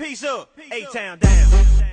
Peace up. A-Town down.